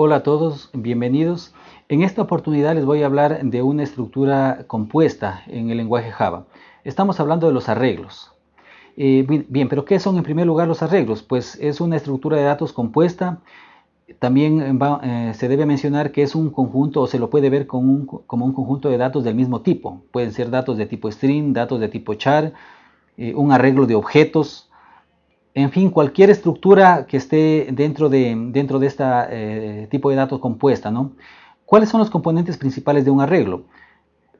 Hola a todos, bienvenidos. En esta oportunidad les voy a hablar de una estructura compuesta en el lenguaje Java. Estamos hablando de los arreglos. Eh, bien, pero ¿qué son en primer lugar los arreglos? Pues es una estructura de datos compuesta. También eh, se debe mencionar que es un conjunto o se lo puede ver como un, conjunto de datos del mismo tipo. Pueden ser datos de tipo string, datos de tipo char, eh, un arreglo de objetos, en fin, cualquier estructura que esté dentro de, dentro de este tipo de datos compuesta, ¿no? ¿Cuáles son los componentes principales de un arreglo?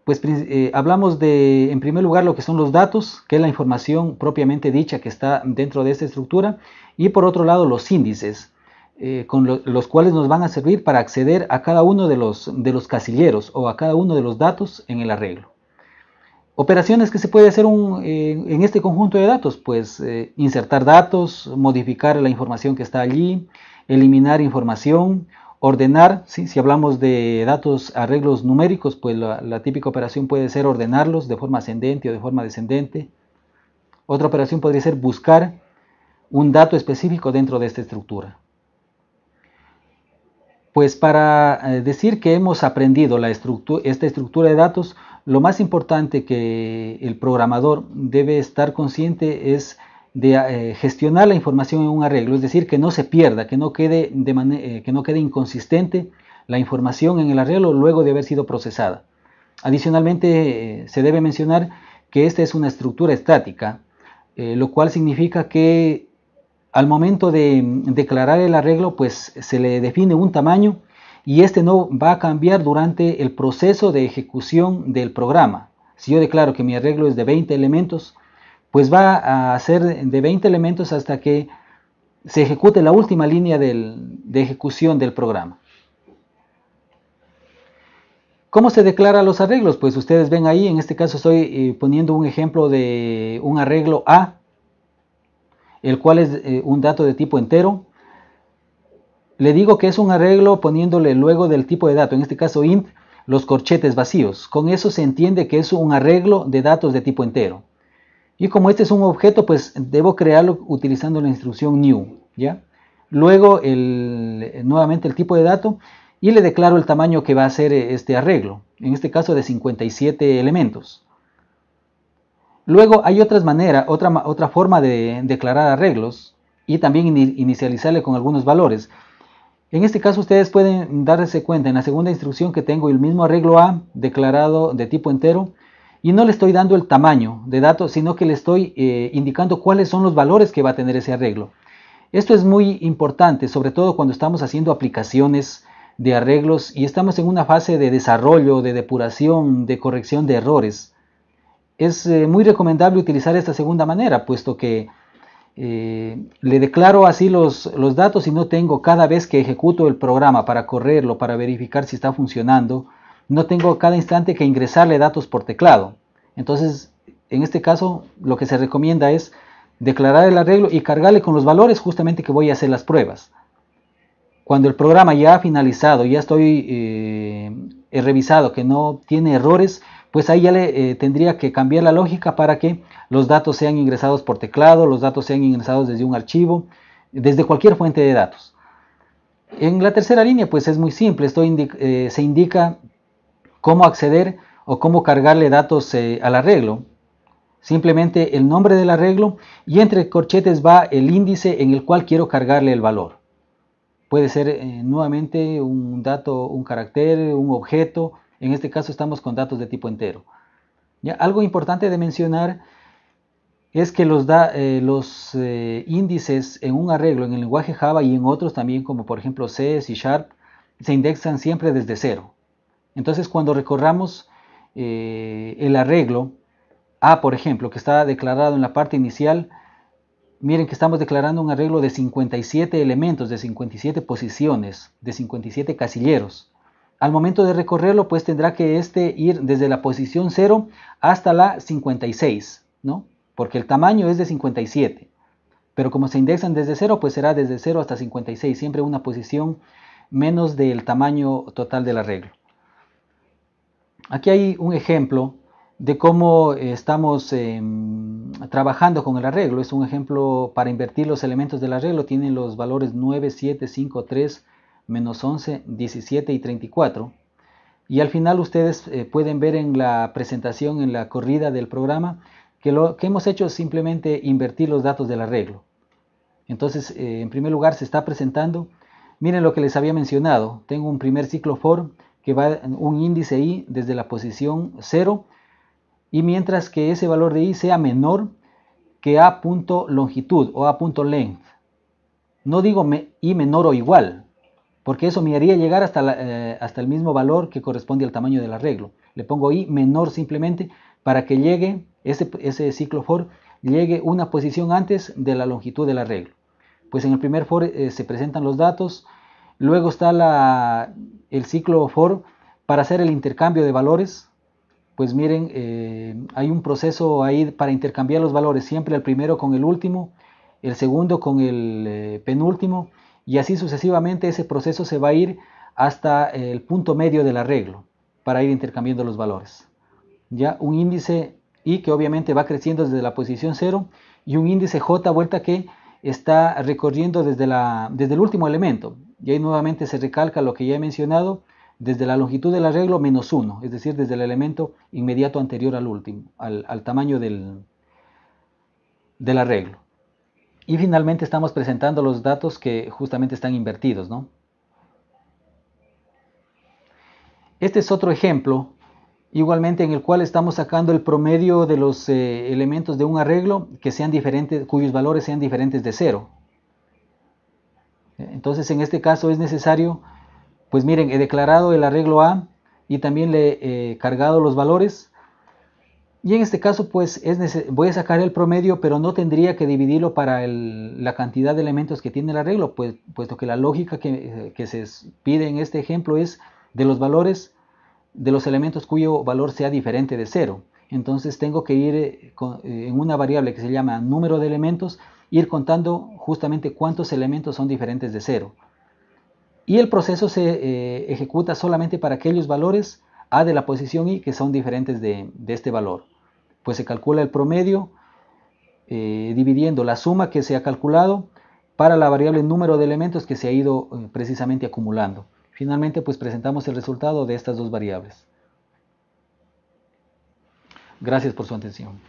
Pues eh, hablamos de, en primer lugar, lo que son los datos, que es la información propiamente dicha que está dentro de esta estructura, y por otro lado los índices, eh, con los cuales nos van a servir para acceder a cada uno de los, de los casilleros o a cada uno de los datos en el arreglo. Operaciones que se puede hacer eh, en este conjunto de datos, pues eh, insertar datos, modificar la información que está allí, eliminar información, ordenar, si hablamos de datos arreglos numéricos, pues la, típica operación puede ser ordenarlos de forma ascendente o de forma descendente. Otra operación podría ser buscar un dato específico dentro de esta estructura. Pues para eh, decir que hemos aprendido la esta estructura de datos, lo más importante que el programador debe estar consciente es de eh, gestionar la información en un arreglo, es decir, que no se pierda, que no, quede de eh, que no quede inconsistente la información en el arreglo luego de haber sido procesada. Adicionalmente, eh, se debe mencionar que esta es una estructura estática, lo cual significa que al momento de declarar el arreglo, pues se le define un tamaño y este no va a cambiar durante el proceso de ejecución del programa. Si yo declaro que mi arreglo es de 20 elementos, pues va a ser de 20 elementos hasta que se ejecute la última línea de ejecución del programa. ¿Cómo se declara los arreglos? Pues ustedes ven ahí, en este caso estoy eh, poniendo un ejemplo de un arreglo A, el cual es eh, un dato de tipo entero, le digo que es un arreglo poniéndole luego del tipo de dato, en este caso int, los corchetes vacíos. Con eso se entiende que es un arreglo de datos de tipo entero. Y como este es un objeto, pues debo crearlo utilizando la instrucción new. Luego nuevamente el tipo de dato y le declaro el tamaño que va a ser este arreglo, en este caso de 57 elementos. Luego hay otras maneras, otra, otra forma de declarar arreglos y también inicializarle con algunos valores. En este caso ustedes pueden darse cuenta en la segunda instrucción que tengo el mismo arreglo A declarado de tipo entero y no le estoy dando el tamaño de datos, sino que le estoy eh, indicando cuáles son los valores que va a tener ese arreglo. Esto es muy importante, sobre todo cuando estamos haciendo aplicaciones de arreglos y estamos en una fase de desarrollo, de depuración, de corrección de errores. Es eh, muy recomendable utilizar esta segunda manera, puesto que eh, le declaro así los, los, datos y no tengo cada vez que ejecuto el programa para correrlo, para verificar si está funcionando, no tengo cada instante que ingresarle datos por teclado. Entonces, en este caso, lo que se recomienda es declarar el arreglo y cargarle con los valores justamente que voy a hacer las pruebas. Cuando el programa ya ha finalizado, ya estoy eh, he revisado que no tiene errores, pues ahí ya le eh, tendría que cambiar la lógica para que los datos sean ingresados por teclado, los datos sean ingresados desde un archivo, desde cualquier fuente de datos. En la tercera línea pues es muy simple, esto eh, se indica cómo acceder o cómo cargarle datos eh, al arreglo. Simplemente el nombre del arreglo y entre corchetes va el índice en el cual quiero cargarle el valor. Puede ser nuevamente un dato, un carácter, un objeto, en este caso estamos con datos de tipo entero. ¿Ya? Algo importante de mencionar es que los, eh, eh, índices en un arreglo en el lenguaje Java y en otros también como por ejemplo C, C Sharp, se indexan siempre desde cero. Entonces cuando recorramos eh, el arreglo A, por ejemplo, que está declarado en la parte inicial, miren que estamos declarando un arreglo de 57 elementos, de 57 posiciones, de 57 casilleros. Al momento de recorrerlo, pues tendrá que este ir desde la posición 0 hasta la 56, ¿no? Porque el tamaño es de 57. Pero como se indexan desde 0, pues será desde 0 hasta 56, siempre una posición menos del tamaño total del arreglo. Aquí hay un ejemplo de cómo estamos em, trabajando con el arreglo. Es un ejemplo para invertir los elementos del arreglo. Tienen los valores 9, 7, 5, 3, menos 11, 17 y 34. Y al final ustedes eh, pueden ver en la presentación, en la corrida del programa, que lo que hemos hecho es simplemente invertir los datos del arreglo. Entonces, eh, en primer lugar, se está presentando, miren lo que les había mencionado, tengo un primer ciclo for que va un índice i desde la posición 0 y mientras que ese valor de i sea menor que a punto longitud o a punto length. No digo i menor o igual, porque eso me haría llegar hasta, eh, hasta el mismo valor que corresponde al tamaño del arreglo. Le pongo i menor simplemente para que llegue ese, ese ciclo for llegue una posición antes de la longitud del arreglo. Pues en el primer for eh, se presentan los datos, luego está la, el ciclo for para hacer el intercambio de valores. Pues miren, eh, hay un proceso ahí para intercambiar los valores, siempre el primero con el último, el segundo con el penúltimo, y así sucesivamente ese proceso se va a ir hasta el punto medio del arreglo para ir intercambiando los valores. Ya un índice I que obviamente va creciendo desde la posición 0 y un índice J vuelta que está recorriendo desde, la, desde el último elemento. Y ahí nuevamente se recalca lo que ya he mencionado, desde la longitud del arreglo menos 1, es decir, desde el elemento inmediato anterior al último, al, al tamaño del, del arreglo. Y finalmente estamos presentando los datos que justamente están invertidos. ¿no? Este es otro ejemplo, igualmente en el cual estamos sacando el promedio de los eh, elementos de un arreglo que sean diferentes, cuyos valores sean diferentes de cero. Entonces en este caso es necesario, pues miren, he declarado el arreglo A y también le he cargado los valores y en este caso, pues es voy a sacar el promedio, pero no tendría que dividirlo para la cantidad de elementos que tiene el arreglo, pues, puesto que la lógica que, se pide en este ejemplo es de los valores de los elementos cuyo valor sea diferente de cero. Entonces tengo que ir eh, eh, en una variable que se llama número de elementos, ir contando justamente cuántos elementos son diferentes de cero. Y el proceso se eh, ejecuta solamente para aquellos valores a de la posición i que son diferentes de, este valor. Pues se calcula el promedio eh, dividiendo la suma que se ha calculado para la variable número de elementos que se ha ido eh, precisamente acumulando. Finalmente pues presentamos el resultado de estas dos variables. Gracias por su atención.